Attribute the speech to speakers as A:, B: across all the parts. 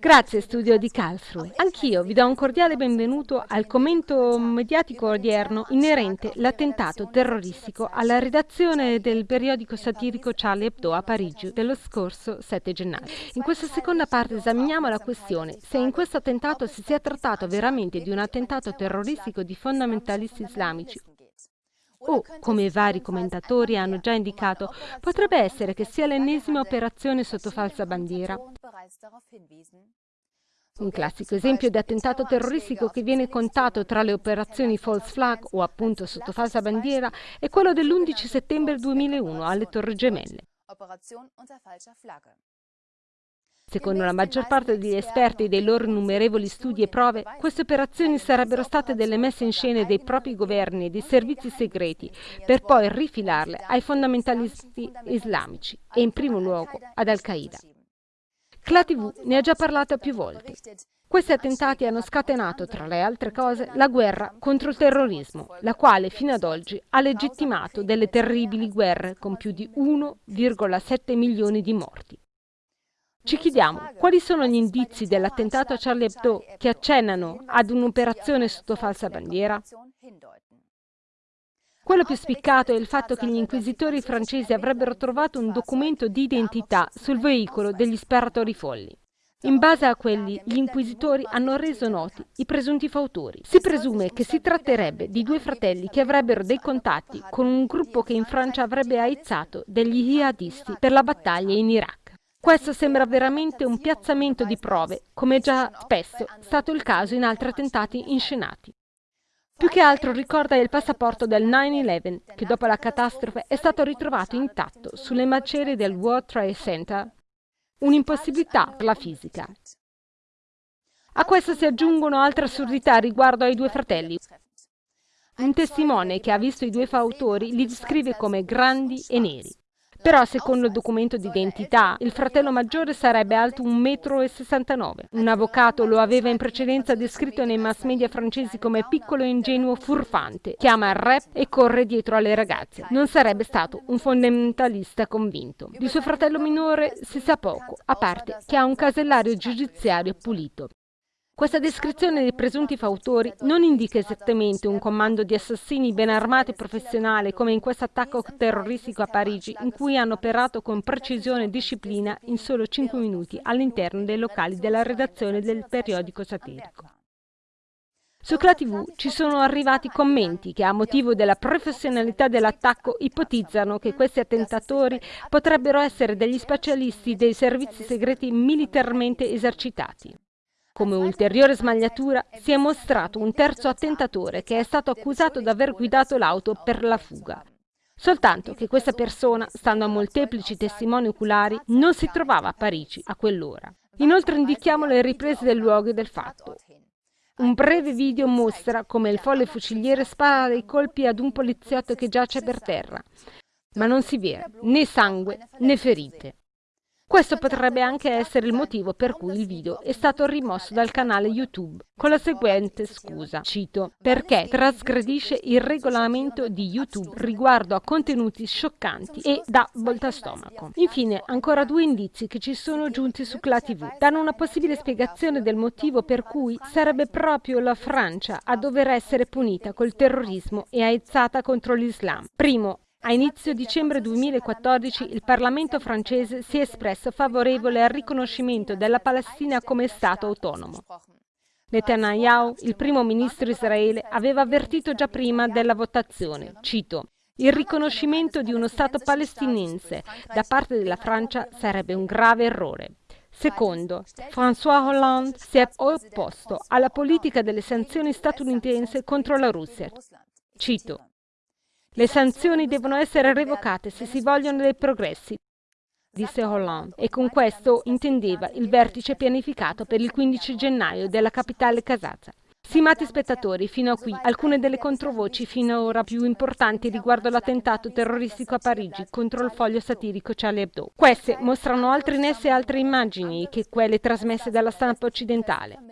A: Grazie studio di Karlsruhe. Anch'io vi do un cordiale benvenuto al commento mediatico odierno inerente l'attentato terroristico alla redazione del periodico satirico Charlie Hebdo a Parigi dello scorso 7 gennaio. In questa seconda parte esaminiamo la questione se in questo attentato si sia trattato veramente di un attentato terroristico di fondamentalisti islamici o, come vari commentatori hanno già indicato, potrebbe essere che sia l'ennesima operazione sotto falsa bandiera. Un classico esempio di attentato terroristico che viene contato tra le operazioni false flag o appunto sotto falsa bandiera è quello dell'11 settembre 2001 alle Torri Gemelle. Secondo la maggior parte degli esperti e dei loro innumerevoli studi e prove, queste operazioni sarebbero state delle messe in scena dei propri governi e dei servizi segreti per poi rifilarle ai fondamentalisti islamici e in primo luogo ad Al-Qaeda. Cla TV ne ha già parlato più volte. Questi attentati hanno scatenato, tra le altre cose, la guerra contro il terrorismo, la quale fino ad oggi ha legittimato delle terribili guerre con più di 1,7 milioni di morti. Ci chiediamo quali sono gli indizi dell'attentato a Charlie Hebdo che accennano ad un'operazione sotto falsa bandiera? Quello più spiccato è il fatto che gli inquisitori francesi avrebbero trovato un documento di identità sul veicolo degli sparatori folli. In base a quelli, gli inquisitori hanno reso noti i presunti fautori. Si presume che si tratterebbe di due fratelli che avrebbero dei contatti con un gruppo che in Francia avrebbe aizzato degli jihadisti per la battaglia in Iraq. Questo sembra veramente un piazzamento di prove, come già spesso stato il caso in altri attentati inscenati. Più che altro ricorda il passaporto del 9-11, che dopo la catastrofe è stato ritrovato intatto sulle macerie del World Trade Center. Un'impossibilità per la fisica. A questo si aggiungono altre assurdità riguardo ai due fratelli. Un testimone che ha visto i due fautori li descrive come grandi e neri. Però, secondo il documento d'identità, il fratello maggiore sarebbe alto 1,69 m. Un avvocato lo aveva in precedenza descritto nei mass media francesi come piccolo e ingenuo furfante, che ama il rap e corre dietro alle ragazze. Non sarebbe stato un fondamentalista convinto. Di suo fratello minore si sa poco, a parte che ha un casellario giudiziario pulito. Questa descrizione dei presunti fautori non indica esattamente un comando di assassini ben armati e professionali come in questo attacco terroristico a Parigi, in cui hanno operato con precisione e disciplina in solo 5 minuti all'interno dei locali della redazione del periodico satirico. Su Cla TV ci sono arrivati commenti che a motivo della professionalità dell'attacco ipotizzano che questi attentatori potrebbero essere degli specialisti dei servizi segreti militarmente esercitati. Come ulteriore smagliatura si è mostrato un terzo attentatore che è stato accusato di aver guidato l'auto per la fuga. Soltanto che questa persona, stando a molteplici testimoni oculari, non si trovava a Parigi a quell'ora. Inoltre indichiamo le riprese del luogo e del fatto. Un breve video mostra come il folle fuciliere spara dei colpi ad un poliziotto che giace per terra, ma non si vede né sangue né ferite. Questo potrebbe anche essere il motivo per cui il video è stato rimosso dal canale YouTube, con la seguente scusa, cito, perché trasgredisce il regolamento di YouTube riguardo a contenuti scioccanti e da voltastomaco. Infine, ancora due indizi che ci sono giunti su Cla TV danno una possibile spiegazione del motivo per cui sarebbe proprio la Francia a dover essere punita col terrorismo e aizzata contro l'Islam. Primo, a inizio dicembre 2014 il Parlamento francese si è espresso favorevole al riconoscimento della Palestina come Stato autonomo. Netanyahu, il primo ministro israele, aveva avvertito già prima della votazione, cito, il riconoscimento di uno Stato palestinense da parte della Francia sarebbe un grave errore. Secondo, François Hollande si è opposto alla politica delle sanzioni statunitensi contro la Russia. Cito, le sanzioni devono essere revocate se si vogliono dei progressi, disse Hollande, e con questo intendeva il vertice pianificato per il 15 gennaio della capitale kazakha. Stimati spettatori, fino a qui alcune delle controvoci finora più importanti riguardo l'attentato terroristico a Parigi contro il foglio satirico Charlie Hebdo. Queste mostrano altri nessi e altre immagini che quelle trasmesse dalla stampa occidentale.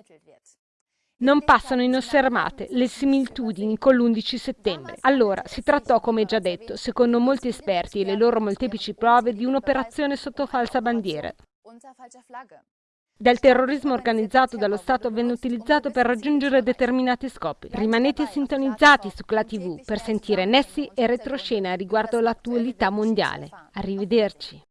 A: Non passano inosservate le similitudini con l'11 settembre. Allora, si trattò, come già detto, secondo molti esperti e le loro molteplici prove, di un'operazione sotto falsa bandiera. del terrorismo organizzato dallo Stato venne utilizzato per raggiungere determinati scopi. Rimanete sintonizzati su CLA TV per sentire nessi e retroscena riguardo l'attualità mondiale. Arrivederci.